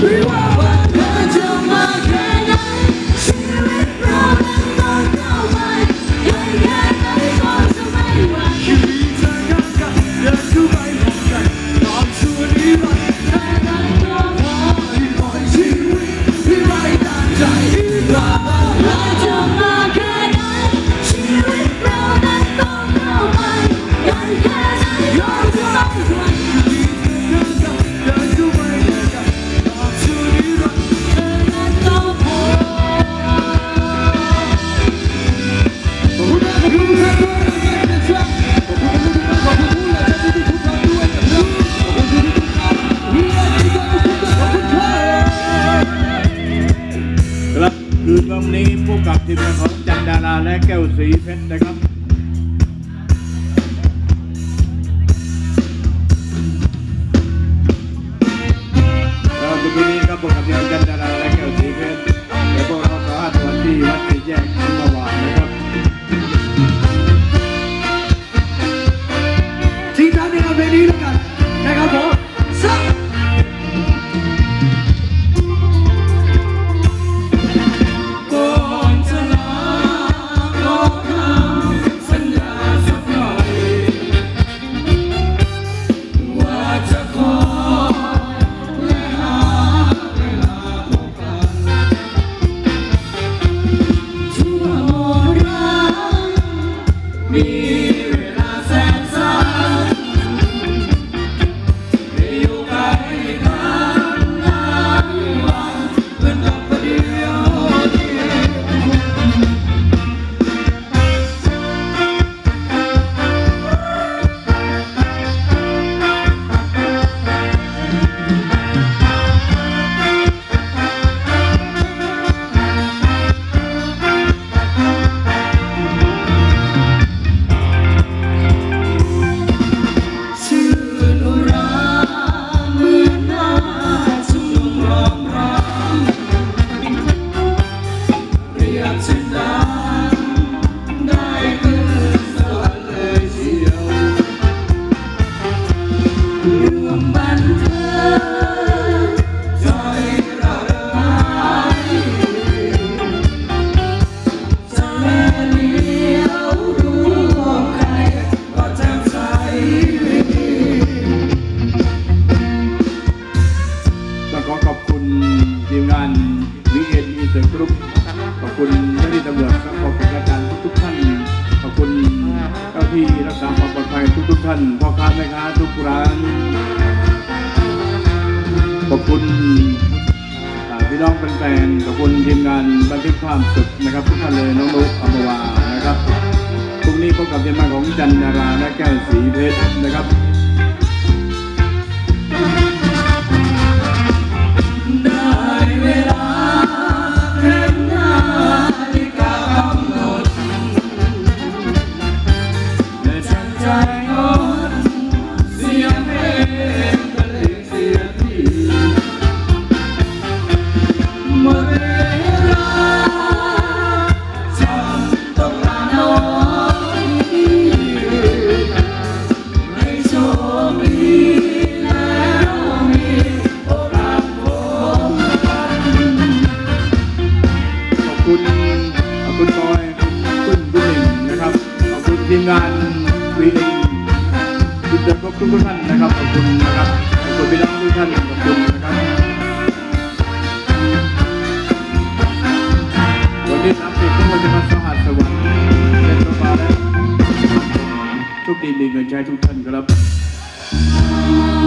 We won! ผู้กับทีมงานของจันดาราและแก้วสีเพชรนะครับ you. đường bàn thơ ่านพ่อค้าแม่ค้าทุกร้าน ขอบคุณพี่น้องแฟนๆขอบคุณทีมงานบันทึกความสุขนะครับทุกท่านเลยน้องลุกอมวานะครับพรุ่งนี้พบกับทีมงานของจันดาราและแก้วสีเพชรนะครับ มาแล้วโชค